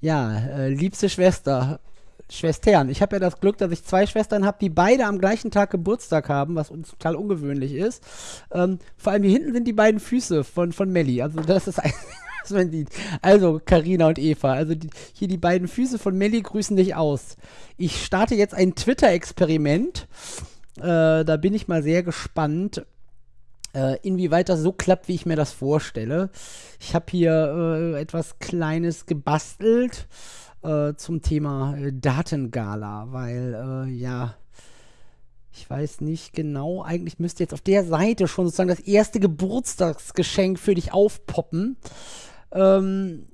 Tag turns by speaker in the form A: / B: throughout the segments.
A: ja, äh, liebste Schwester, Schwestern. Ich habe ja das Glück, dass ich zwei Schwestern habe, die beide am gleichen Tag Geburtstag haben, was uns total ungewöhnlich ist. Ähm, vor allem hier hinten sind die beiden Füße von, von Melli. Also das ist ein was man sieht. Also Karina und Eva, also die, hier die beiden Füße von Melli grüßen dich aus. Ich starte jetzt ein Twitter-Experiment. Äh, da bin ich mal sehr gespannt, inwieweit das so klappt, wie ich mir das vorstelle. Ich habe hier äh, etwas Kleines gebastelt äh, zum Thema äh, Datengala, weil äh, ja, ich weiß nicht genau, eigentlich müsste jetzt auf der Seite schon sozusagen das erste Geburtstagsgeschenk für dich aufpoppen. Ähm,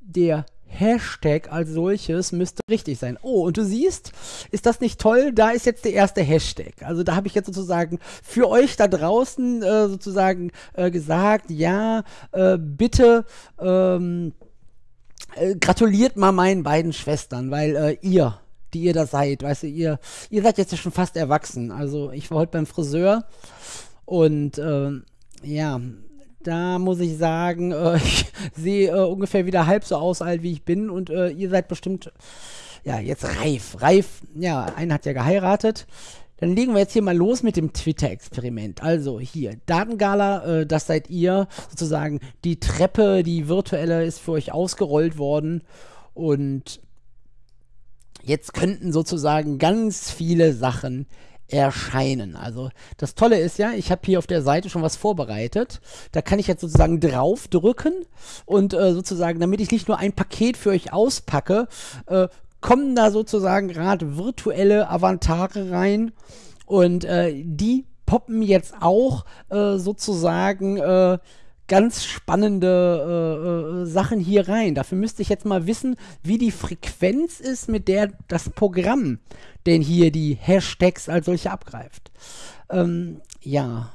A: der Hashtag als solches müsste richtig sein. Oh, und du siehst, ist das nicht toll? Da ist jetzt der erste Hashtag. Also da habe ich jetzt sozusagen für euch da draußen äh, sozusagen äh, gesagt, ja, äh, bitte ähm, äh, gratuliert mal meinen beiden Schwestern, weil äh, ihr, die ihr da seid, weißt du, ihr, ihr seid jetzt ja schon fast erwachsen. Also ich war heute beim Friseur und ähm, ja, da muss ich sagen, äh, ich sehe äh, ungefähr wieder halb so aus alt, wie ich bin. Und äh, ihr seid bestimmt, ja, jetzt reif. Reif, ja, einer hat ja geheiratet. Dann legen wir jetzt hier mal los mit dem Twitter-Experiment. Also hier, Datengala, äh, das seid ihr. Sozusagen die Treppe, die virtuelle, ist für euch ausgerollt worden. Und jetzt könnten sozusagen ganz viele Sachen erscheinen. Also das Tolle ist ja, ich habe hier auf der Seite schon was vorbereitet. Da kann ich jetzt sozusagen drauf drücken und äh, sozusagen, damit ich nicht nur ein Paket für euch auspacke, äh, kommen da sozusagen gerade virtuelle Avantare rein und äh, die poppen jetzt auch äh, sozusagen äh, ganz spannende äh, äh, Sachen hier rein. Dafür müsste ich jetzt mal wissen, wie die Frequenz ist, mit der das Programm denn hier die Hashtags als solche abgreift. Ähm, ja.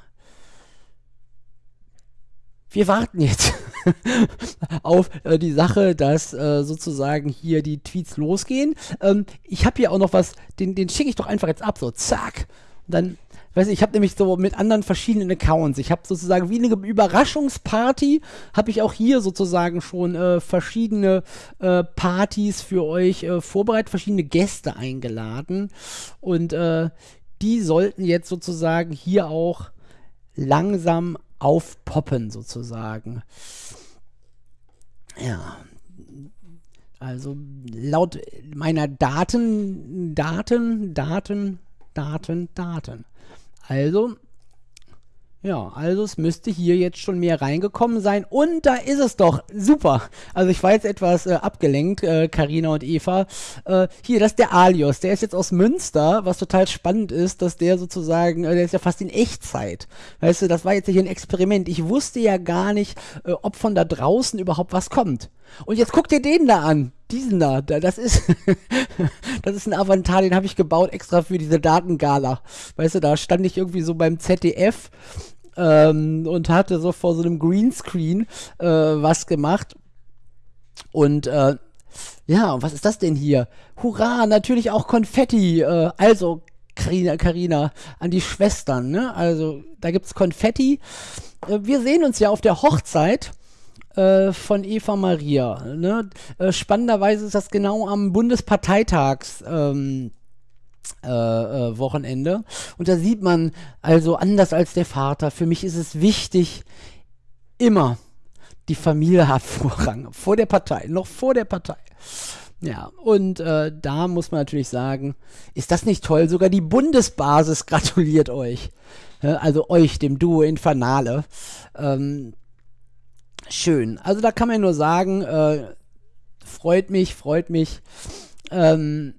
A: Wir warten jetzt auf äh, die Sache, dass äh, sozusagen hier die Tweets losgehen. Ähm, ich habe hier auch noch was, den, den schicke ich doch einfach jetzt ab, so zack. Und dann weiß ich, ich habe nämlich so mit anderen verschiedenen Accounts. Ich habe sozusagen wie eine Überraschungsparty, habe ich auch hier sozusagen schon äh, verschiedene äh, Partys für euch äh, vorbereitet, verschiedene Gäste eingeladen. Und äh, die sollten jetzt sozusagen hier auch langsam aufpoppen, sozusagen. Ja, also laut meiner Daten, Daten, Daten, Daten, Daten also, ja, also es müsste hier jetzt schon mehr reingekommen sein. Und da ist es doch. Super. Also ich war jetzt etwas äh, abgelenkt, Karina äh, und Eva. Äh, hier, das ist der Alios. Der ist jetzt aus Münster, was total spannend ist, dass der sozusagen, äh, der ist ja fast in Echtzeit. Weißt du, das war jetzt hier ein Experiment. Ich wusste ja gar nicht, äh, ob von da draußen überhaupt was kommt. Und jetzt guck dir den da an. Diesen da. Das ist, das ist ein Avatar, den habe ich gebaut extra für diese Datengala. Weißt du, da stand ich irgendwie so beim ZDF ähm, und hatte so vor so einem Greenscreen äh, was gemacht. Und äh, ja, was ist das denn hier? Hurra, natürlich auch Konfetti. Äh, also, Carina, Carina, an die Schwestern, ne? Also, da gibt's Konfetti. Äh, wir sehen uns ja auf der Hochzeit äh, von Eva Maria. Ne? Äh, spannenderweise ist das genau am Bundesparteitags. Ähm, äh, äh, Wochenende. Und da sieht man also anders als der Vater. Für mich ist es wichtig, immer die Familie hat Vorrang. Vor der Partei, noch vor der Partei. Ja, und äh, da muss man natürlich sagen, ist das nicht toll? Sogar die Bundesbasis gratuliert euch. also euch, dem Duo Infernale. Ähm, schön. Also da kann man nur sagen, äh, freut mich, freut mich, ähm,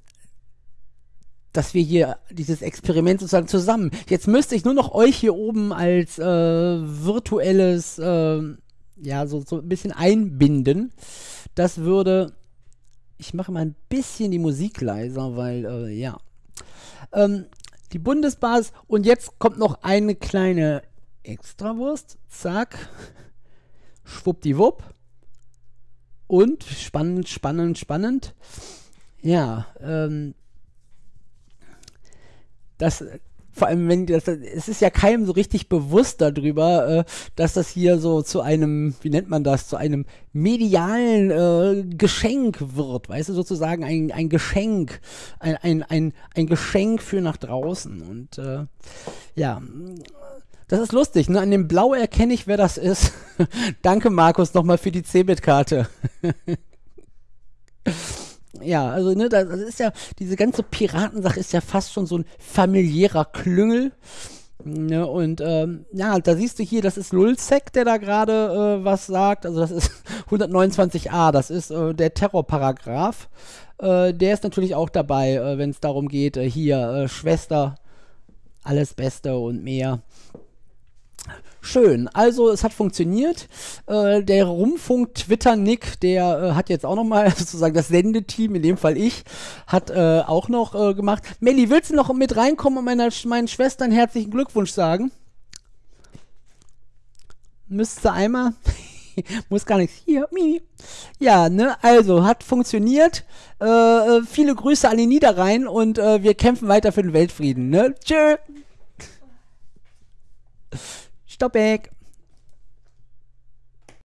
A: dass wir hier dieses Experiment sozusagen zusammen. Jetzt müsste ich nur noch euch hier oben als äh, virtuelles, äh, ja, so, so ein bisschen einbinden. Das würde. Ich mache mal ein bisschen die Musik leiser, weil, äh, ja. Ähm, die Bundesbasis. Und jetzt kommt noch eine kleine Extrawurst. Zack schwuppdiwupp. Und spannend, spannend, spannend. Ja, ähm, das vor allem, wenn das, es ist ja keinem so richtig bewusst darüber, äh, dass das hier so zu einem, wie nennt man das, zu einem medialen äh, Geschenk wird, weißt du, sozusagen ein, ein Geschenk, ein, ein, ein, ein Geschenk für nach draußen. Und äh, ja, das ist lustig, ne? An dem Blau erkenne ich, wer das ist. Danke, Markus, nochmal für die Cebit-Karte. ja, also ne, das ist ja, diese ganze Piratensache ist ja fast schon so ein familiärer Klüngel. Ne, und ähm, ja, da siehst du hier, das ist Lulzek, der da gerade äh, was sagt. Also das ist 129a, das ist äh, der Terrorparagraph. Äh, der ist natürlich auch dabei, äh, wenn es darum geht, äh, hier äh, Schwester, alles Beste und mehr. Schön, also es hat funktioniert. Äh, der Rumfunk-Twitter-Nick, der äh, hat jetzt auch nochmal sozusagen das Sendeteam, in dem Fall ich, hat äh, auch noch äh, gemacht. Melli, willst du noch mit reinkommen und meiner, meinen Schwestern herzlichen Glückwunsch sagen? Müsste einmal. Muss gar nichts. Hier, Mimi. Ja, ne, also hat funktioniert. Äh, äh, viele Grüße an die Niederrhein und wir kämpfen weiter für den Weltfrieden, ne? Tschö. Stoppeck.